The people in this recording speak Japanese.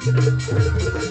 これ。